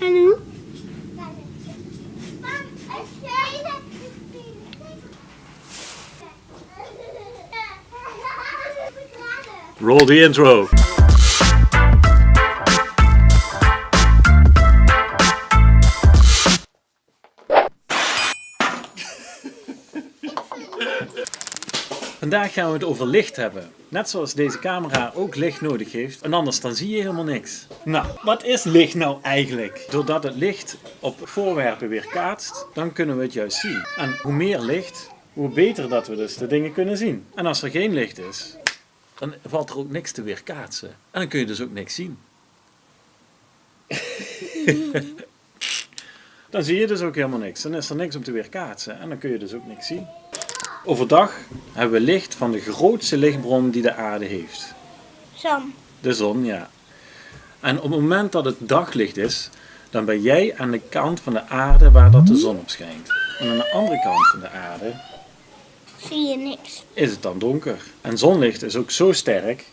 En nu? Roll the intro. Vandaag gaan we het over licht hebben. Net zoals deze camera ook licht nodig heeft, en anders dan zie je helemaal niks. Nou, wat is licht nou eigenlijk? Doordat het licht op voorwerpen weer kaatst, dan kunnen we het juist zien. En hoe meer licht, hoe beter dat we dus de dingen kunnen zien. En als er geen licht is, dan valt er ook niks te weerkaatsen. En dan kun je dus ook niks zien. dan zie je dus ook helemaal niks. Dan is er niks om te weerkaatsen en dan kun je dus ook niks zien. Overdag hebben we licht van de grootste lichtbron die de aarde heeft. Sam. De zon, ja. En op het moment dat het daglicht is, dan ben jij aan de kant van de aarde waar dat de zon op schijnt. En aan de andere kant van de aarde Zie je niks. is het dan donker. En zonlicht is ook zo sterk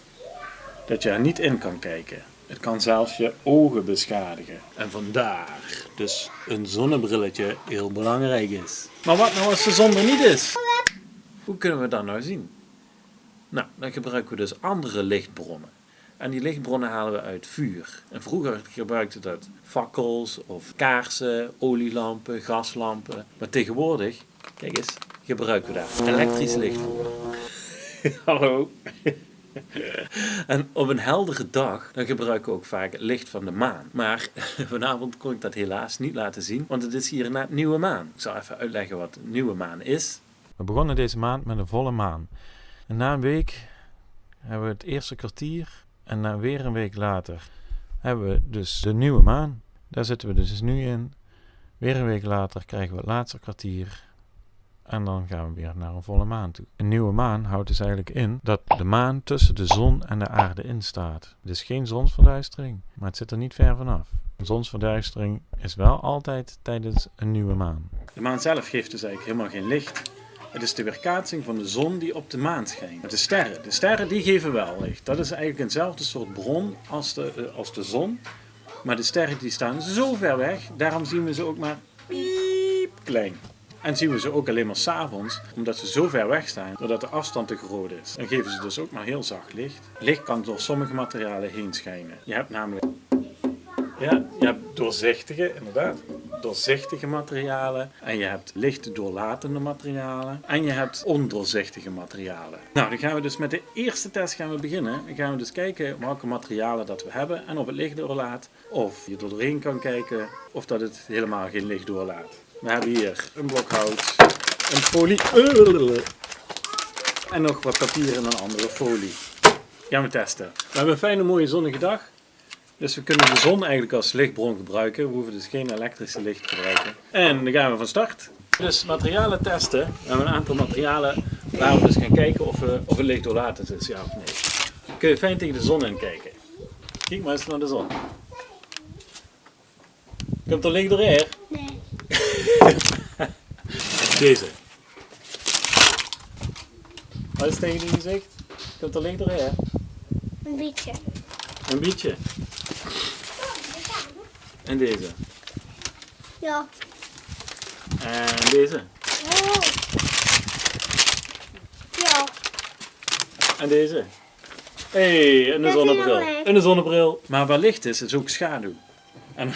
dat je er niet in kan kijken. Het kan zelfs je ogen beschadigen. En vandaar dus een zonnebrilletje heel belangrijk is. Maar wat nou als de zon er niet is? Hoe kunnen we dat nou zien? Nou, dan gebruiken we dus andere lichtbronnen. En die lichtbronnen halen we uit vuur. En vroeger gebruikten dat fakkels of kaarsen, olielampen, gaslampen. Maar tegenwoordig, kijk eens, gebruiken we daar elektrisch licht voor. Hallo. En op een heldere dag dan gebruiken we ook vaak het licht van de maan. Maar vanavond kon ik dat helaas niet laten zien, want het is hier net nieuwe maan. Ik zal even uitleggen wat nieuwe maan is. We begonnen deze maand met een volle maan. Na een week hebben we het eerste kwartier en na weer een week later hebben we dus de nieuwe maan. Daar zitten we dus nu in. Weer een week later krijgen we het laatste kwartier en dan gaan we weer naar een volle maan toe. Een nieuwe maan houdt dus eigenlijk in dat de maan tussen de zon en de aarde in staat. Het is geen zonsverduistering, maar het zit er niet ver vanaf. Een zonsverduistering is wel altijd tijdens een nieuwe maan. De maan zelf geeft dus eigenlijk helemaal geen licht. Het is de weerkaatsing van de zon die op de maan schijnt. De sterren, de sterren die geven wel licht. Dat is eigenlijk eenzelfde soort bron als de, eh, als de zon. Maar de sterren die staan zo ver weg, daarom zien we ze ook maar piep klein. En zien we ze ook alleen maar s'avonds, omdat ze zo ver weg staan, doordat de afstand te groot is. Dan geven ze dus ook maar heel zacht licht. Licht kan door sommige materialen heen schijnen. Je hebt namelijk ja, je hebt doorzichtige, inderdaad, doorzichtige materialen. En je hebt licht doorlatende materialen. En je hebt ondoorzichtige materialen. Nou, dan gaan we dus met de eerste test gaan we beginnen. Dan gaan we dus kijken welke materialen dat we hebben en of het licht doorlaat. Of je er doorheen kan kijken of dat het helemaal geen licht doorlaat. We hebben hier een blok hout, een folie en nog wat papier en een andere folie. Gaan we testen. We hebben een fijne mooie zonnige dag. Dus we kunnen de zon eigenlijk als lichtbron gebruiken. We hoeven dus geen elektrische licht te gebruiken. En dan gaan we van start. Dus materialen testen. We hebben een aantal materialen waar we dus gaan kijken of, we, of het licht doorlatend is, ja of nee. Dan kun je fijn tegen de zon in kijken. Kijk maar eens naar de zon. Komt er licht doorheen? Nee. Deze. Wat is tegen die gezicht? Komt er licht doorheen? Een beetje. Een beetje. En deze. Ja. En deze. Oh. Ja. En deze. hey, en is zonnebril. En de zonnebril. Maar waar licht is, is ook schaduw. En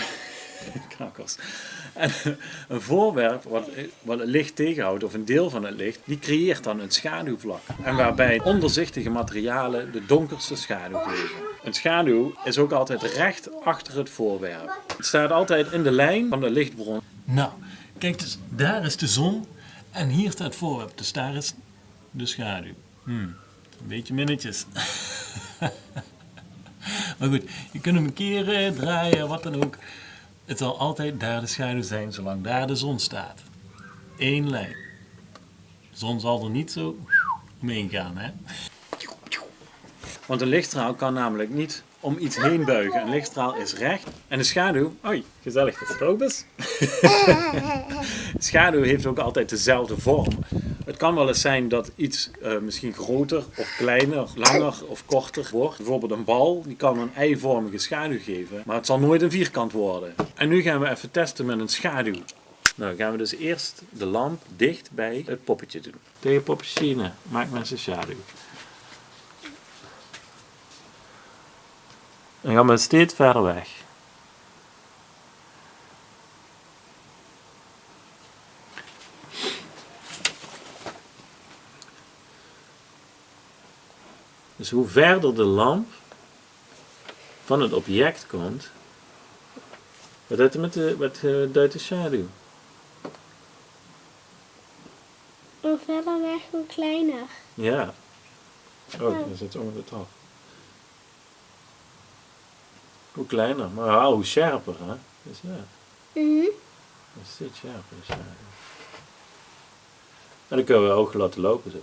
En een voorwerp wat, wat het licht tegenhoudt, of een deel van het licht, die creëert dan een schaduwvlak. En waarbij onderzichtige materialen de donkerste schaduw geven. Een schaduw is ook altijd recht achter het voorwerp. Het staat altijd in de lijn van de lichtbron. Nou, kijk dus, daar is de zon en hier staat het voorwerp. Dus daar is de schaduw. Hmm, een beetje minnetjes. maar goed, je kunt hem keren, draaien, wat dan ook. Het zal altijd daar de schaduw zijn, zolang daar de zon staat. Eén lijn. De zon zal er niet zo omheen gaan, hè? Want een lichtstraal kan namelijk niet om iets heen buigen. Een lichtstraal is recht. En de schaduw, oei, gezellig dat het ook is. schaduw heeft ook altijd dezelfde vorm. Het kan wel eens zijn dat iets eh, misschien groter of kleiner, langer of korter wordt. Bijvoorbeeld een bal, die kan een eivormige schaduw geven, maar het zal nooit een vierkant worden. En nu gaan we even testen met een schaduw. Nou, gaan we dus eerst de lamp dicht bij het poppetje doen. Tegen poppetje maak mensen schaduw. Dan gaan we steeds verder weg. Dus hoe verder de lamp van het object komt, wat doet het met de, wat eh, duidt de schaduw? Hoe verder weg, hoe kleiner. Ja. Oh, dan zit onder de trap. Hoe kleiner, maar hoe scherper, hè? Dus ja, Mhm. dat is steeds scherper, de schaduw. En dan kunnen we ook laten lopen zo.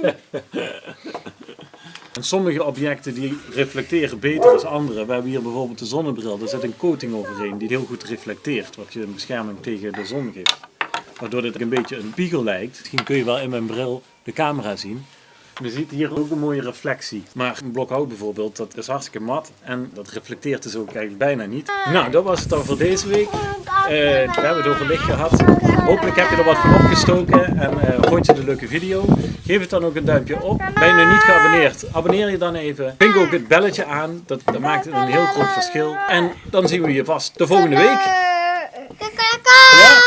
En sommige objecten die reflecteren beter dan andere. We hebben hier bijvoorbeeld de zonnebril. Daar zit een coating overheen die heel goed reflecteert. Wat je een bescherming tegen de zon geeft. Waardoor dit een beetje een spiegel lijkt. Misschien kun je wel in mijn bril de camera zien. Je ziet hier ook een mooie reflectie. Maar een blok hout bijvoorbeeld, dat is hartstikke mat. En dat reflecteert dus ook eigenlijk bijna niet. Nou, dat was het dan voor deze week. Eh, we hebben het over licht gehad. Hopelijk heb je er wat van opgestoken en uh, vond je de leuke video. Geef het dan ook een duimpje op. Ben je nog niet geabonneerd, abonneer je dan even. Pink ook het belletje aan, dat, dat maakt een heel groot verschil. En dan zien we je vast de volgende week. Ja?